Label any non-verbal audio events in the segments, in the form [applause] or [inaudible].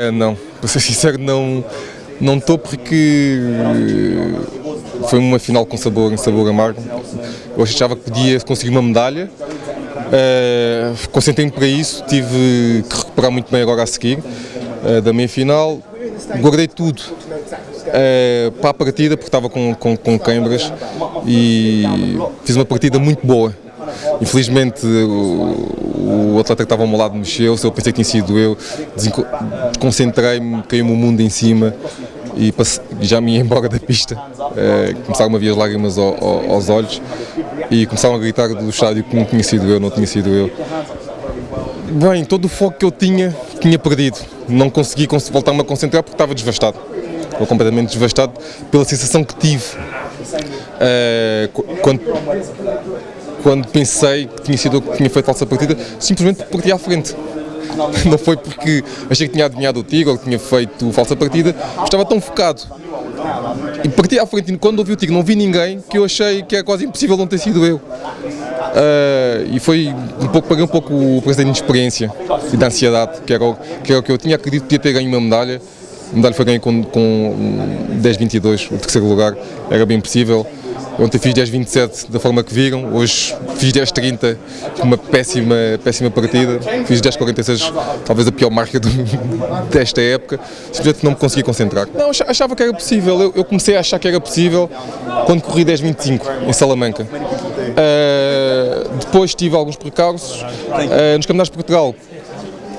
É, não, para ser sincero, não não estou porque foi uma final com sabor, sabor amargo. Eu achava que podia conseguir uma medalha. Uh, Concentrei-me para isso, tive que recuperar muito bem agora a seguir uh, da meia final. Guardei tudo uh, para a partida porque estava com, com, com câimbras e fiz uma partida muito boa. Infelizmente o, o atleta que estava ao meu lado mexeu-se, eu pensei que tinha sido eu, desconcentrei-me, caiu-me o mundo em cima e já me ia [laughs] embora da pista. É, começaram a vir as lágrimas ao, ao, aos olhos e começaram a gritar do estádio que não tinha sido eu, não tinha sido eu. Bem, todo o foco que eu tinha, tinha perdido. Não consegui voltar-me a concentrar porque estava devastado. Estou completamente devastado pela sensação que tive é, quando, quando pensei que tinha sido que tinha feito falsa partida, simplesmente porque parti à frente. [laughs] Não foi porque achei que tinha adivinhado o tiro ou que tinha feito falsa partida, estava tão focado. E parti à frente, quando ouvi o tiro não vi ninguém, que eu achei que era quase impossível não ter sido eu. Uh, e foi um pouco, paguei um pouco o preço da inexperiência e da ansiedade, que era, o, que era o que eu tinha, acredito que ia ter ganho uma medalha. A medalha foi ganha com, com 10-22, o terceiro lugar, era bem possível. Ontem fiz 10.27 da forma que viram, hoje fiz 10.30 uma péssima, péssima partida, fiz 10.46, talvez a pior marca [laughs] do, desta época, simplesmente não me conseguia concentrar. Não, achava que era possível, eu, eu comecei a achar que era possível quando corri 10.25 em Salamanca. Uh, depois tive alguns precalços, uh, nos Campeonatos de Portugal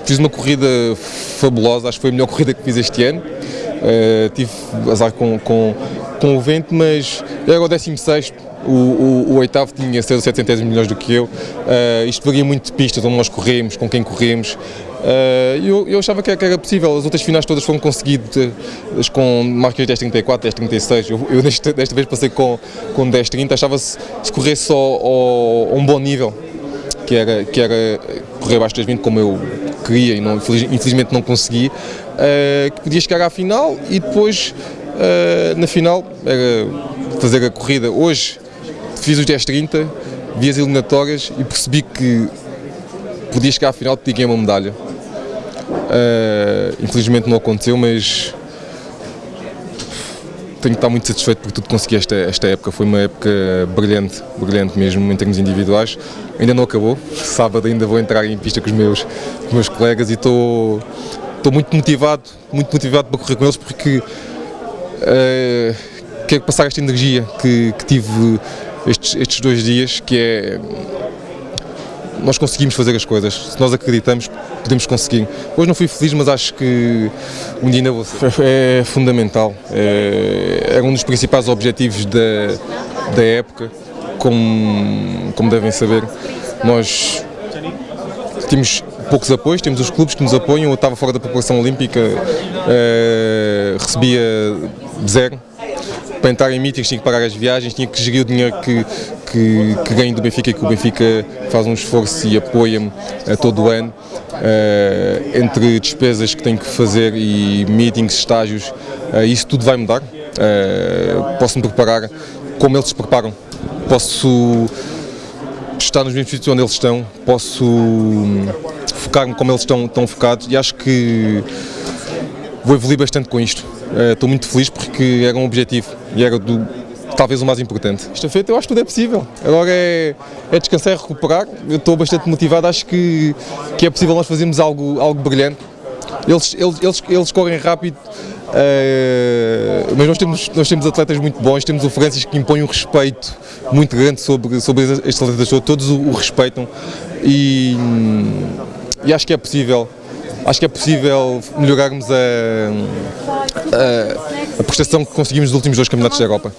fiz uma corrida fabulosa, acho que foi a melhor corrida que fiz este ano. Uh, tive azar com, com, com o vento, mas era o 16 o, oitavo tinha 6 ou 700 milhões do que eu. Uh, isto varia muito de pistas, onde nós corremos, com quem corremos. Uh, eu, eu achava que era, que era, possível, as outras finais todas foram conseguidas com marcas de 10.34, 10.36. Eu, eu desta, desta, vez passei com, com 10.30, achava se, se corresse só a um bom nível, que era, que era correr abaixo das 20 como eu queria e não, infelizmente não consegui, uh, que podia chegar à final e depois uh, na final era fazer a corrida. Hoje fiz os 10-30, vi as eliminatórias e percebi que podia chegar à final e ganhar uma medalha. Uh, infelizmente não aconteceu, mas tenho que estar muito satisfeito por tudo consegui esta, esta época. Foi uma época brilhante, brilhante mesmo em termos individuais. Ainda não acabou. Sábado ainda vou entrar em pista com os meus, com os meus colegas e estou, estou muito motivado, muito motivado para correr com eles porque uh, quero passar esta energia que, que tive estes, estes dois dias, que é nós conseguimos fazer as coisas, se nós acreditamos, podemos conseguir. Hoje não fui feliz, mas acho que um dia ainda vou ser. [laughs] É fundamental, é, era um dos principais objetivos da, da época, como, como devem saber. Nós temos poucos apoios, temos os clubes que nos apoiam, eu estava fora da população olímpica, é, recebia zero, para entrar em meetings tinha que pagar as viagens, tinha que gerir o dinheiro que, que, que ganho do Benfica e que o Benfica faz um esforço e apoia-me uh, todo o ano. Uh, entre despesas que tenho que fazer e meetings, estágios, uh, isso tudo vai mudar. posso me preparar como eles se preparam. Posso estar nos sítios onde eles estão, posso hum, focar-me como eles estão, estão focados e acho que vou evoluir bastante com isto. Estou muito feliz porque era um objetivo e era do, talvez o mais importante. Esta feita eu acho que tudo é possível. Agora é, é descansar e recuperar. Eu estou bastante motivado, acho que, que é possível nós fazermos algo, algo brilhante. Eles, eles, eles, eles correm rápido, uh, mas nós temos, nós temos atletas muito bons, temos o Francis que impõe um respeito muito grande sobre, sobre estes atletas todos, todos o, o respeitam e, e acho que é possível acho que é possível melhorarmos a, a, a prestação que conseguimos nos últimos dois campeonatos da Europa.